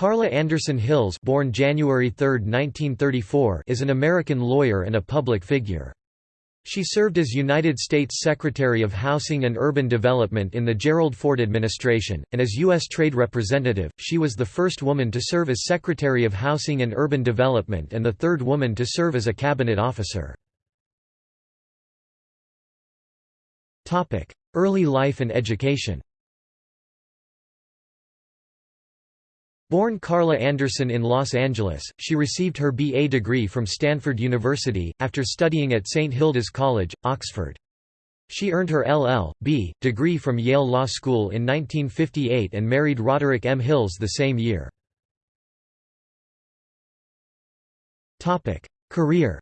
Carla Anderson Hills born January 3, 1934, is an American lawyer and a public figure. She served as United States Secretary of Housing and Urban Development in the Gerald Ford administration, and as U.S. Trade Representative, she was the first woman to serve as Secretary of Housing and Urban Development and the third woman to serve as a cabinet officer. Early life and education Born Carla Anderson in Los Angeles, she received her B.A. degree from Stanford University, after studying at St. Hilda's College, Oxford. She earned her LL.B. degree from Yale Law School in 1958 and married Roderick M. Hills the same year. Career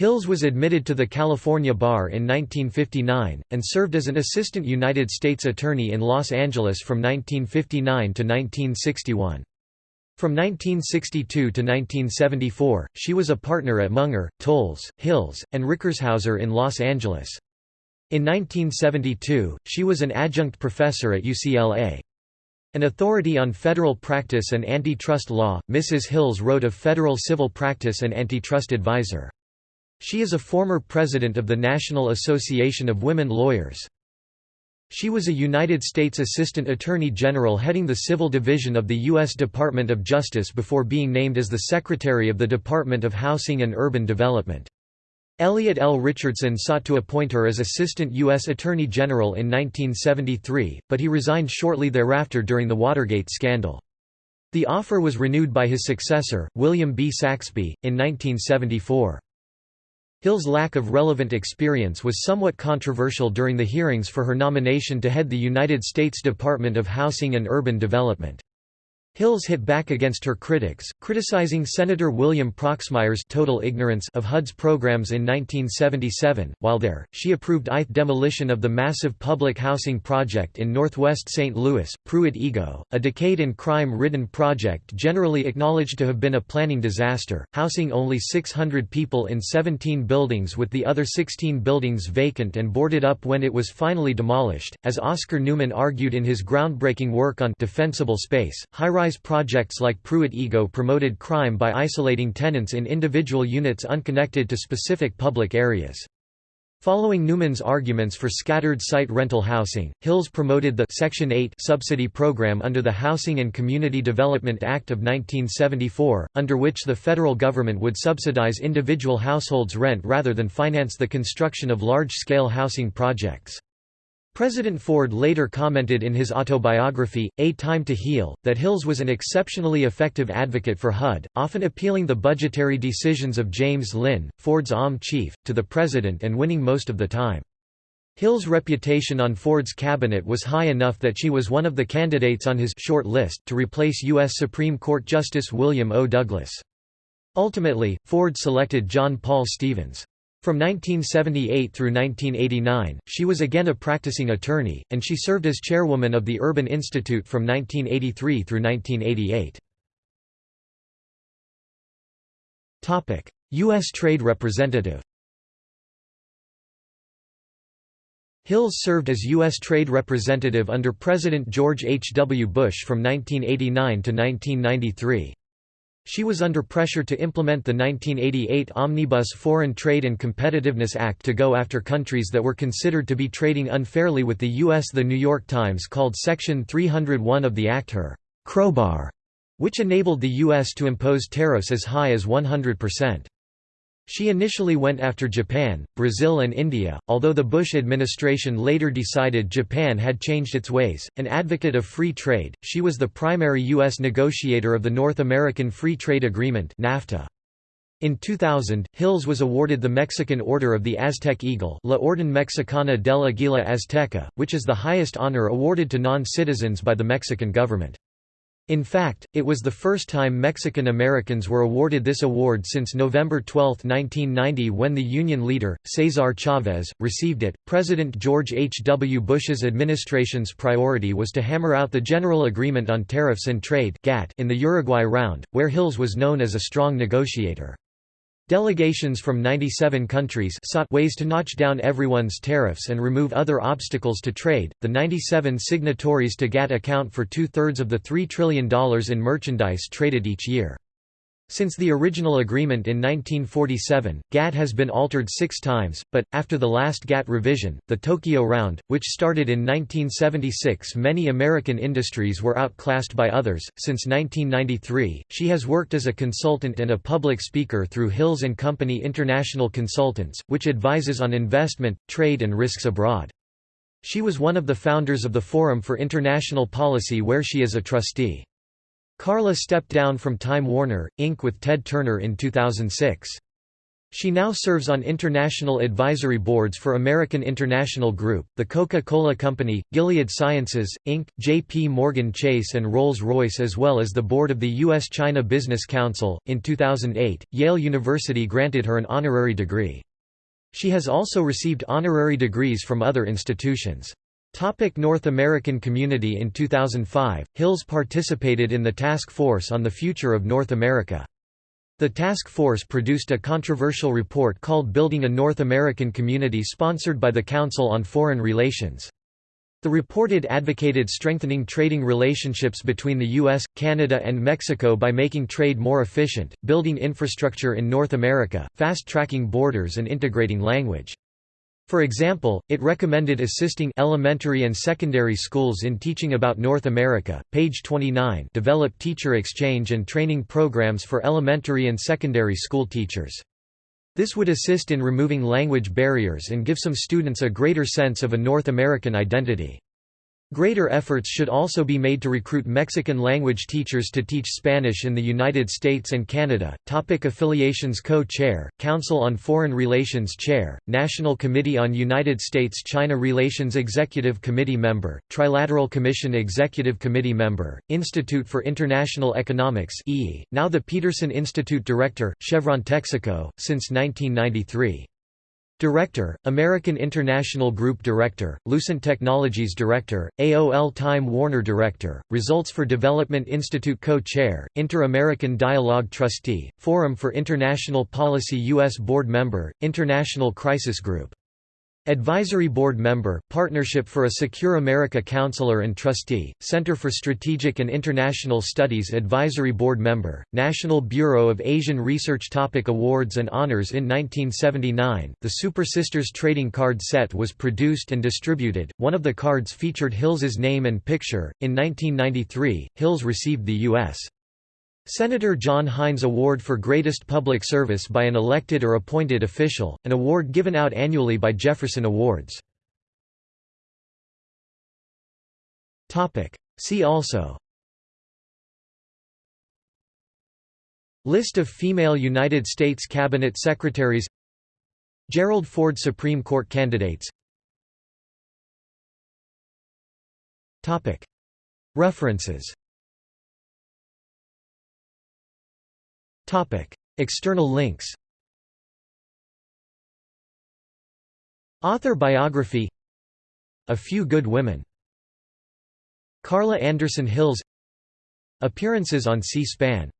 Hills was admitted to the California Bar in 1959, and served as an assistant United States Attorney in Los Angeles from 1959 to 1961. From 1962 to 1974, she was a partner at Munger, Tolles, Hills, and Rickershauser in Los Angeles. In 1972, she was an adjunct professor at UCLA. An authority on federal practice and antitrust law, Mrs. Hills wrote of Federal Civil Practice and Antitrust Advisor. She is a former president of the National Association of Women Lawyers. She was a United States Assistant Attorney General heading the Civil Division of the U.S. Department of Justice before being named as the Secretary of the Department of Housing and Urban Development. Elliot L. Richardson sought to appoint her as Assistant U.S. Attorney General in 1973, but he resigned shortly thereafter during the Watergate scandal. The offer was renewed by his successor, William B. Saxbe, in 1974. Hill's lack of relevant experience was somewhat controversial during the hearings for her nomination to head the United States Department of Housing and Urban Development. Hills hit back against her critics, criticizing Senator William Proxmire's total ignorance of HUD's programs in 1977. While there, she approved ITH demolition of the massive public housing project in northwest St. Louis, Pruitt-Igoe, a decade and crime-ridden project generally acknowledged to have been a planning disaster, housing only 600 people in 17 buildings with the other 16 buildings vacant and boarded up when it was finally demolished. As Oscar Newman argued in his groundbreaking work on defensible space, high high-rise projects like Pruitt-Igoe promoted crime by isolating tenants in individual units unconnected to specific public areas. Following Newman's arguments for scattered site rental housing, Hills promoted the Section 8 subsidy program under the Housing and Community Development Act of 1974, under which the federal government would subsidize individual households' rent rather than finance the construction of large-scale housing projects. President Ford later commented in his autobiography, A Time to Heal, that Hills was an exceptionally effective advocate for HUD, often appealing the budgetary decisions of James Lynn, Ford's OM chief, to the president and winning most of the time. Hill's reputation on Ford's cabinet was high enough that she was one of the candidates on his short list to replace U.S. Supreme Court Justice William O. Douglas. Ultimately, Ford selected John Paul Stevens. From 1978 through 1989, she was again a practicing attorney, and she served as chairwoman of the Urban Institute from 1983 through 1988. U.S. Trade Representative Hills served as U.S. Trade Representative under President George H. W. Bush from 1989 to 1993. She was under pressure to implement the 1988 Omnibus Foreign Trade and Competitiveness Act to go after countries that were considered to be trading unfairly with the U.S. The New York Times called Section 301 of the Act her crowbar, which enabled the U.S. to impose tariffs as high as 100%. She initially went after Japan, Brazil and India, although the Bush administration later decided Japan had changed its ways. An advocate of free trade, she was the primary U.S. negotiator of the North American Free Trade Agreement NAFTA. In 2000, Hills was awarded the Mexican Order of the Aztec Eagle La Orden Mexicana del Águila Azteca, which is the highest honor awarded to non-citizens by the Mexican government. In fact, it was the first time Mexican Americans were awarded this award since November 12, 1990, when the Union leader, Cesar Chavez, received it. President George H. W. Bush's administration's priority was to hammer out the General Agreement on Tariffs and Trade in the Uruguay round, where Hills was known as a strong negotiator. Delegations from 97 countries sought ways to notch down everyone's tariffs and remove other obstacles to trade. The 97 signatories to GATT account for two thirds of the $3 trillion in merchandise traded each year. Since the original agreement in 1947, GATT has been altered six times, but, after the last GATT revision, the Tokyo Round, which started in 1976 many American industries were outclassed by others. Since 1993, she has worked as a consultant and a public speaker through Hills & Company International Consultants, which advises on investment, trade and risks abroad. She was one of the founders of the Forum for International Policy where she is a trustee. Carla stepped down from Time Warner, Inc. with Ted Turner in 2006. She now serves on international advisory boards for American International Group, the Coca-Cola Company, Gilead Sciences, Inc., J.P. Morgan Chase and Rolls-Royce as well as the board of the U.S.-China Business Council. In 2008, Yale University granted her an honorary degree. She has also received honorary degrees from other institutions. Topic North American community In 2005, Hills participated in the Task Force on the Future of North America. The task force produced a controversial report called Building a North American Community sponsored by the Council on Foreign Relations. The reported advocated strengthening trading relationships between the U.S., Canada and Mexico by making trade more efficient, building infrastructure in North America, fast-tracking borders and integrating language. For example, it recommended assisting elementary and secondary schools in teaching about North America. Page 29 develop teacher exchange and training programs for elementary and secondary school teachers. This would assist in removing language barriers and give some students a greater sense of a North American identity. Greater efforts should also be made to recruit Mexican-language teachers to teach Spanish in the United States and Canada. Topic affiliations Co-Chair, Council on Foreign Relations Chair, National Committee on United States-China Relations Executive Committee Member, Trilateral Commission Executive Committee Member, Institute for International Economics e, now the Peterson Institute Director, Chevron Texaco, since 1993. Director, American International Group Director, Lucent Technologies Director, AOL Time Warner Director, Results for Development Institute Co-Chair, Inter-American Dialogue Trustee, Forum for International Policy U.S. Board Member, International Crisis Group Advisory Board Member, Partnership for a Secure America Counselor and Trustee, Center for Strategic and International Studies Advisory Board Member, National Bureau of Asian Research Topic Awards and honors In 1979, the Super Sisters trading card set was produced and distributed, one of the cards featured Hills's name and picture. In 1993, Hills received the U.S. Senator John Heinz Award for Greatest Public Service by an elected or appointed official, an award given out annually by Jefferson Awards. See also. List of female United States Cabinet Secretaries. Gerald Ford Supreme Court candidates. References External links Author biography A Few Good Women Carla Anderson Hills Appearances on C-SPAN